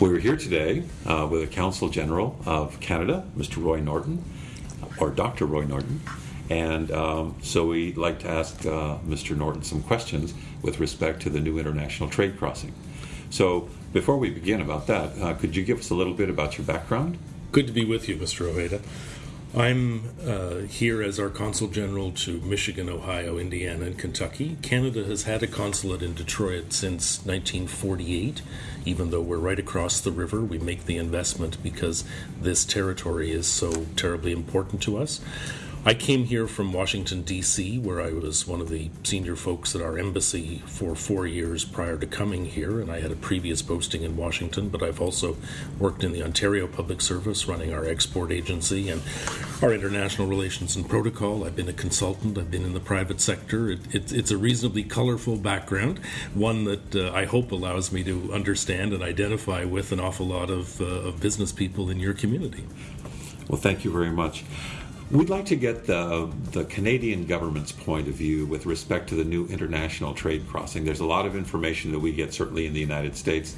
We're here today uh, with the Council General of Canada, Mr. Roy Norton, or Dr. Roy Norton. And um, so we'd like to ask uh, Mr. Norton some questions with respect to the new international trade crossing. So before we begin about that, uh, could you give us a little bit about your background? Good to be with you, Mr. Ojeda. I'm uh, here as our consul general to Michigan, Ohio, Indiana, and Kentucky. Canada has had a consulate in Detroit since 1948. Even though we're right across the river, we make the investment because this territory is so terribly important to us. I came here from Washington, D.C., where I was one of the senior folks at our embassy for four years prior to coming here, and I had a previous posting in Washington, but I've also worked in the Ontario Public Service running our export agency and our international relations and protocol. I've been a consultant, I've been in the private sector. It, it, it's a reasonably colorful background, one that uh, I hope allows me to understand and identify with an awful lot of, uh, of business people in your community. Well, thank you very much. We'd like to get the, the Canadian government's point of view with respect to the new international trade crossing. There's a lot of information that we get, certainly in the United States.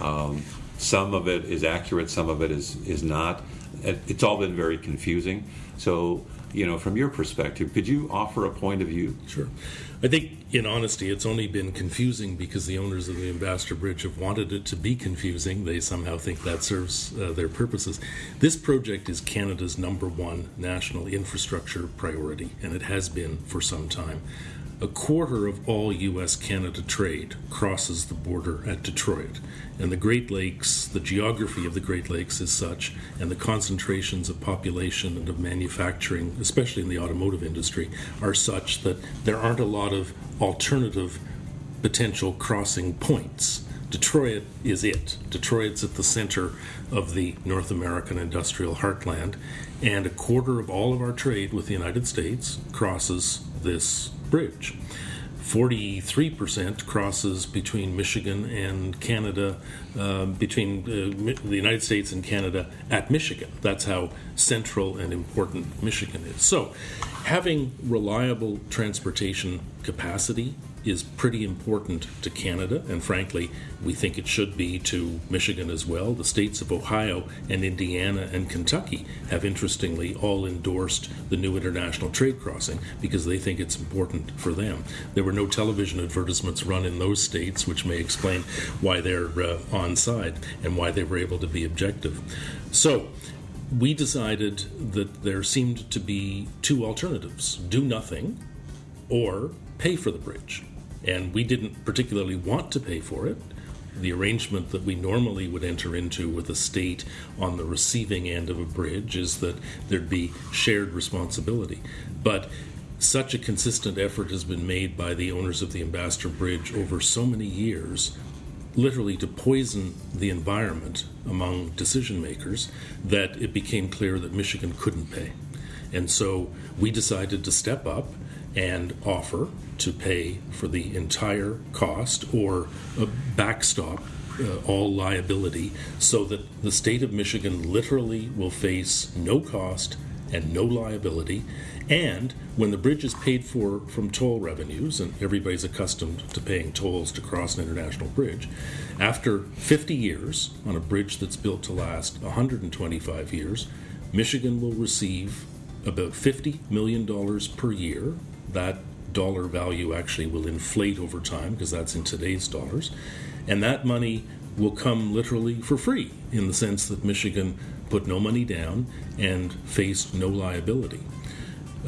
Um, some of it is accurate, some of it is, is not. It's all been very confusing. So, you know, from your perspective, could you offer a point of view? Sure. I think, in honesty, it's only been confusing because the owners of the Ambassador Bridge have wanted it to be confusing. They somehow think that serves uh, their purposes. This project is Canada's number one national infrastructure priority, and it has been for some time. A quarter of all U.S. Canada trade crosses the border at Detroit. And the Great Lakes, the geography of the Great Lakes is such, and the concentrations of population and of manufacturing, especially in the automotive industry, are such that there aren't a lot of alternative potential crossing points. Detroit is it. Detroit's at the center of the North American industrial heartland, and a quarter of all of our trade with the United States crosses this bridge. 43% crosses between Michigan and Canada, uh, between uh, the United States and Canada at Michigan. That's how central and important Michigan is. So, having reliable transportation capacity is pretty important to Canada, and frankly, we think it should be to Michigan as well. The states of Ohio and Indiana and Kentucky have interestingly all endorsed the new international trade crossing because they think it's important for them. There were no television advertisements run in those states, which may explain why they're uh, on side and why they were able to be objective. So, we decided that there seemed to be two alternatives do nothing or pay for the bridge and we didn't particularly want to pay for it. The arrangement that we normally would enter into with a state on the receiving end of a bridge is that there'd be shared responsibility. But such a consistent effort has been made by the owners of the Ambassador Bridge over so many years, literally to poison the environment among decision makers, that it became clear that Michigan couldn't pay. And so we decided to step up and offer to pay for the entire cost or backstop uh, all liability so that the state of Michigan literally will face no cost and no liability. And when the bridge is paid for from toll revenues, and everybody's accustomed to paying tolls to cross an international bridge, after 50 years on a bridge that's built to last 125 years, Michigan will receive about $50 million per year that dollar value actually will inflate over time because that's in today's dollars. And that money will come literally for free in the sense that Michigan put no money down and faced no liability.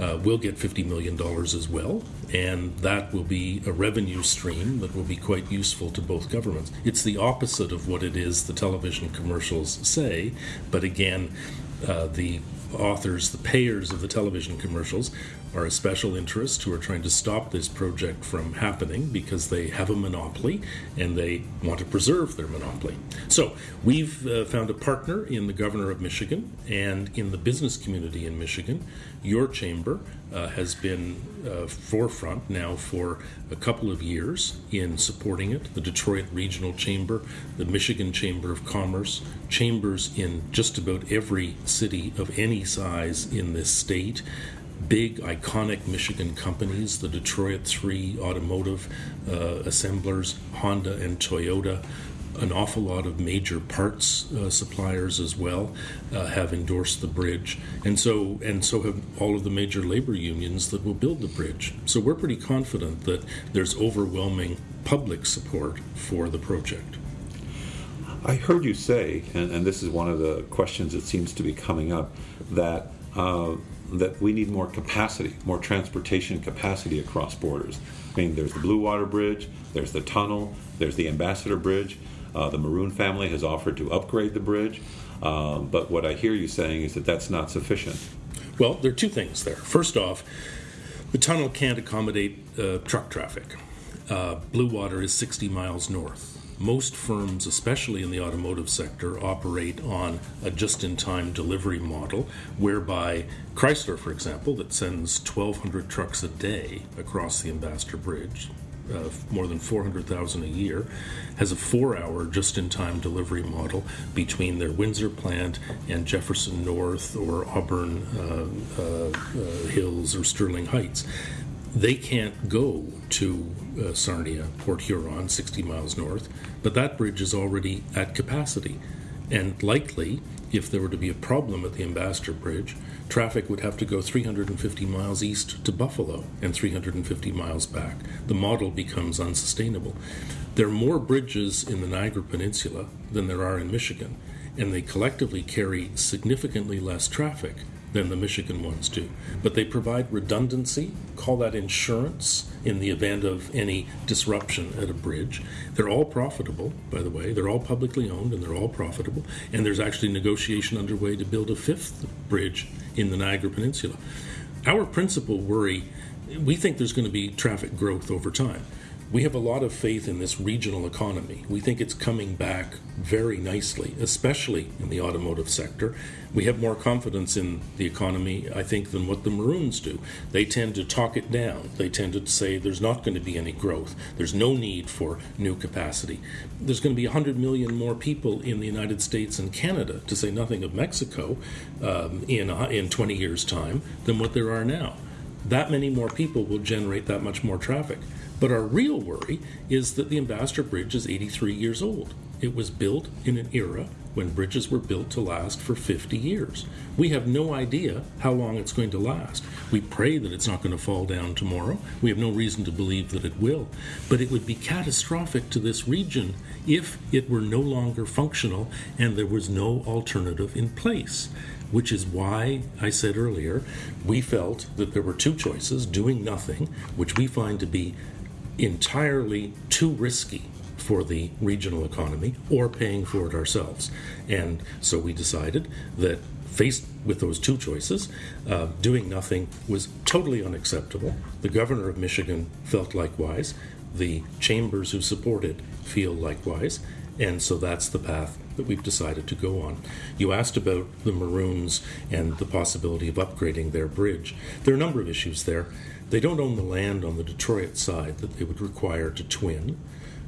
Uh, we'll get $50 million as well, and that will be a revenue stream that will be quite useful to both governments. It's the opposite of what it is the television commercials say, but again, uh, the authors, the payers of the television commercials, are a special interest who are trying to stop this project from happening because they have a monopoly and they want to preserve their monopoly. So we've uh, found a partner in the governor of Michigan and in the business community in Michigan. Your chamber uh, has been uh, forefront now for a couple of years in supporting it. The Detroit Regional Chamber, the Michigan Chamber of Commerce, chambers in just about every city of any size in this state big iconic Michigan companies, the Detroit Three automotive uh, assemblers, Honda and Toyota, an awful lot of major parts uh, suppliers as well uh, have endorsed the bridge, and so and so have all of the major labor unions that will build the bridge. So we're pretty confident that there's overwhelming public support for the project. I heard you say, and, and this is one of the questions that seems to be coming up, that uh, that we need more capacity, more transportation capacity across borders. I mean, there's the Blue Water Bridge, there's the tunnel, there's the Ambassador Bridge. Uh, the Moroun family has offered to upgrade the bridge, uh, but what I hear you saying is that that's not sufficient. Well, there are two things there. First off, the tunnel can't accommodate uh, truck traffic. Uh, Blue Water is 60 miles north most firms, especially in the automotive sector, operate on a just in time delivery model, whereby Chrysler, for example, that sends 1,200 trucks a day across the Ambassador Bridge, uh, more than 400,000 a year, has a four hour just in time delivery model between their Windsor plant and Jefferson North or Auburn uh, uh, uh Hills or Sterling Heights. They can't go to uh, Sarnia, Port Huron, 60 miles north, but that bridge is already at capacity. And likely, if there were to be a problem at the Ambassador Bridge, traffic would have to go 350 miles east to Buffalo and 350 miles back. The model becomes unsustainable. There are more bridges in the Niagara Peninsula than there are in Michigan, and they collectively carry significantly less traffic than the Michigan ones do. But they provide redundancy, call that insurance in the event of any disruption at a bridge. They're all profitable, by the way. They're all publicly owned and they're all profitable. And there's actually negotiation underway to build a fifth bridge in the Niagara Peninsula. Our principal worry we think there's going to be traffic growth over time. We have a lot of faith in this regional economy. We think it's coming back very nicely, especially in the automotive sector. We have more confidence in the economy, I think, than what the Morouns do. They tend to talk it down. They tend to say there's not going to be any growth. There's no need for new capacity. There's going to be 100 million more people in the United States and Canada, to say nothing of Mexico, um, in, in 20 years' time than what there are now. That many more people will generate that much more traffic. But our real worry is that the Ambassador Bridge is 83 years old. It was built in an era when bridges were built to last for 50 years. We have no idea how long it's going to last. We pray that it's not going to fall down tomorrow. We have no reason to believe that it will. But it would be catastrophic to this region if it were no longer functional and there was no alternative in place. Which is why I said earlier, we felt that there were two choices doing nothing, which we find to be entirely too risky for the regional economy or paying for it ourselves. And so we decided that faced with those two choices, uh, doing nothing was totally unacceptable. The governor of Michigan felt likewise. The chambers who support it feel likewise. And so that's the path that we've decided to go on. You asked about the Morouns and the possibility of upgrading their bridge. There are a number of issues there. They don't own the land on the Detroit side that they would require to twin.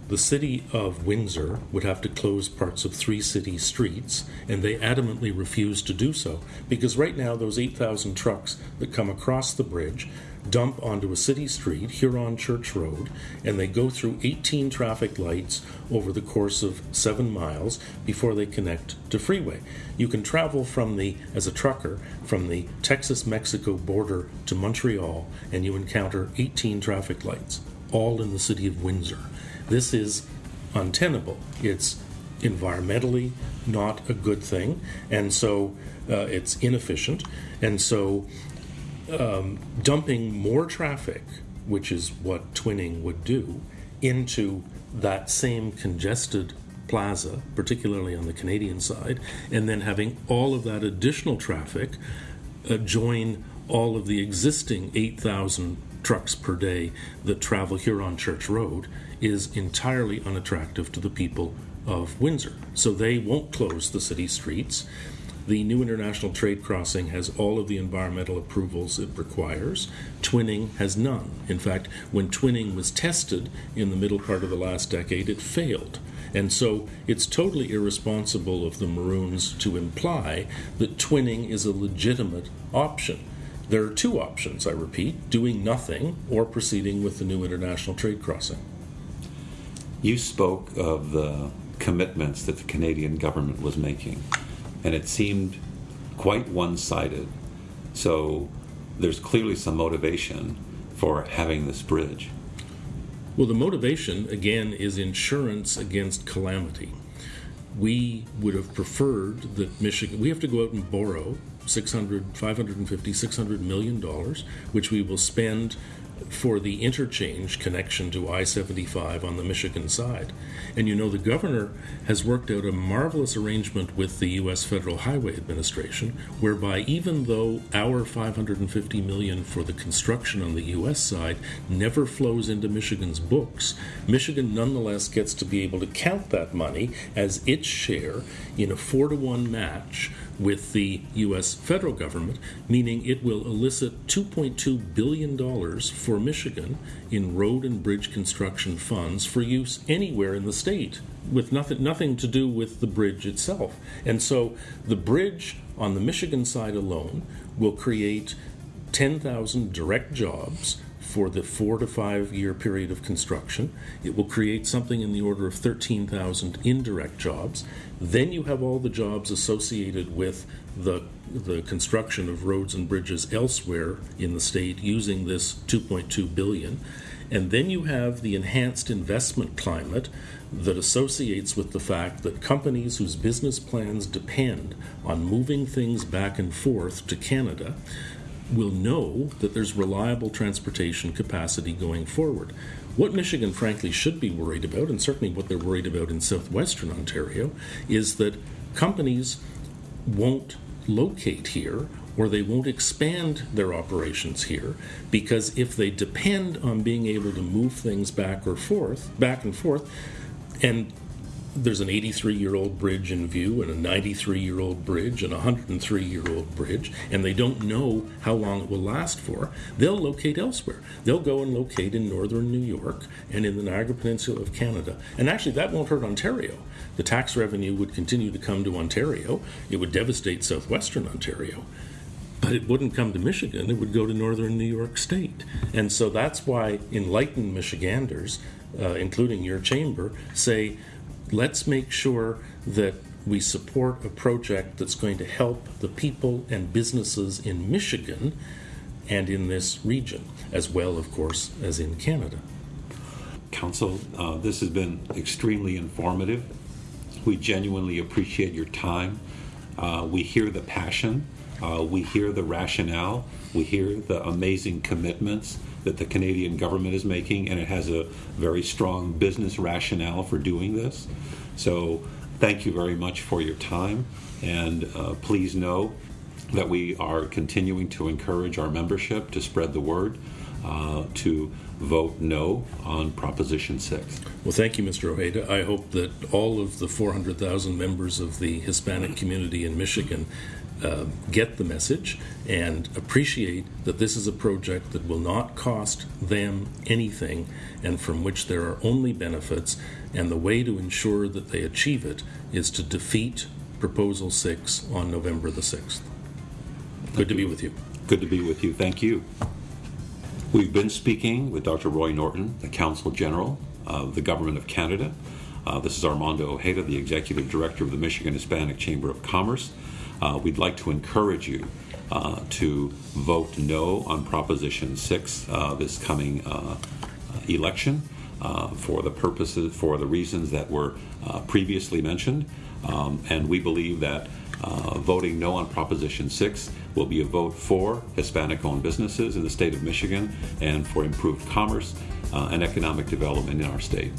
The city of Windsor would have to close parts of three city streets, and they adamantly refuse to do so because right now, those 8,000 trucks that come across the bridge dump onto a city street, Huron Church Road, and they go through 18 traffic lights over the course of seven miles before they connect to freeway. You can travel from the, as a trucker, from the Texas Mexico border to Montreal, and you encounter 18 traffic lights, all in the city of Windsor. This is untenable. It's environmentally not a good thing, and so uh, it's inefficient, and so um, dumping more traffic, which is what twinning would do, into that same congested plaza, particularly on the Canadian side, and then having all of that additional traffic uh, join all of the existing 8,000 trucks per day that travel Huron Church Road is entirely unattractive to the people of Windsor. So they won't close the city streets. The new international trade crossing has all of the environmental approvals it requires. Twinning has none. In fact, when twinning was tested in the middle part of the last decade, it failed. And so it's totally irresponsible of the Morouns to imply that twinning is a legitimate option. There are two options, I repeat doing nothing or proceeding with the new international trade crossing. You spoke of the commitments that the Canadian government was making, and it seemed quite one sided. So there's clearly some motivation for having this bridge. Well, the motivation, again, is insurance against calamity. We would have preferred that Michigan, we have to go out and borrow 600, 550, 600 million dollars, which we will spend for the interchange connection to I 75 on the Michigan side. And you know, the governor has worked out a marvelous arrangement with the U.S. Federal Highway Administration, whereby even though our 550 million for the construction on the U.S. side never flows into Michigan's books, Michigan nonetheless gets to be able to count that money as its share in a four to one match with the U.S. federal government, meaning it will elicit $2.2 billion for Michigan in road and bridge construction funds for use anywhere in the state with nothing, nothing to do with the bridge itself. And so the bridge on the Michigan side alone will create 10,000 direct jobs for the four to five year period of construction. It will create something in the order of 13,000 indirect jobs. Then you have all the jobs associated with the, the construction of roads and bridges elsewhere in the state using this 2.2 billion. And then you have the enhanced investment climate that associates with the fact that companies whose business plans depend on moving things back and forth to Canada will know that there's reliable transportation capacity going forward. What Michigan, frankly, should be worried about, and certainly what they're worried about in southwestern Ontario, is that companies won't locate here or they won't expand their operations here because if they depend on being able to move things back or forth, back and forth, and there's an 83 year old bridge in view and a 93 year old bridge and a 103 year old bridge, and they don't know how long it will last for, they'll locate elsewhere. They'll go and locate in northern New York and in the Niagara Peninsula of Canada. And actually, that won't hurt Ontario. The tax revenue would continue to come to Ontario, it would devastate southwestern Ontario. But it wouldn't come to Michigan, it would go to northern New York State. And so that's why enlightened Michiganders, uh, including your chamber, say, let's make sure that we support a project that's going to help the people and businesses in Michigan and in this region, as well, of course, as in Canada. Council, uh, this has been extremely informative. We genuinely appreciate your time. Uh, we hear the passion, uh, we hear the rationale, we hear the amazing commitments that the Canadian government is making, and it has a very strong business rationale for doing this. So, thank you very much for your time, and uh, please know that we are continuing to encourage our membership to spread the word. Uh, to vote no on Proposition 6. Well, thank you, Mr. Ojeda. I hope that all of the 400,000 members of the Hispanic community in Michigan uh, get the message and appreciate that this is a project that will not cost them anything and from which there are only benefits. And the way to ensure that they achieve it is to defeat Proposal 6 on November the 6th. Good to be with you. Good to be with you. Thank you. We've been speaking with Dr. Roy Norton, the Consul General of the Government of Canada. Uh, this is Armando Ojeda, the Executive Director of the Michigan Hispanic Chamber of Commerce. Uh, we'd like to encourage you uh, to vote no on Proposition 6 uh, this coming uh, election uh, for the purposes, for the reasons that were uh, previously mentioned. Um, and we believe that voting no on Proposition 6 will be a vote for Hispanic owned businesses in the state of Michigan and for improved commerce and economic development in our state.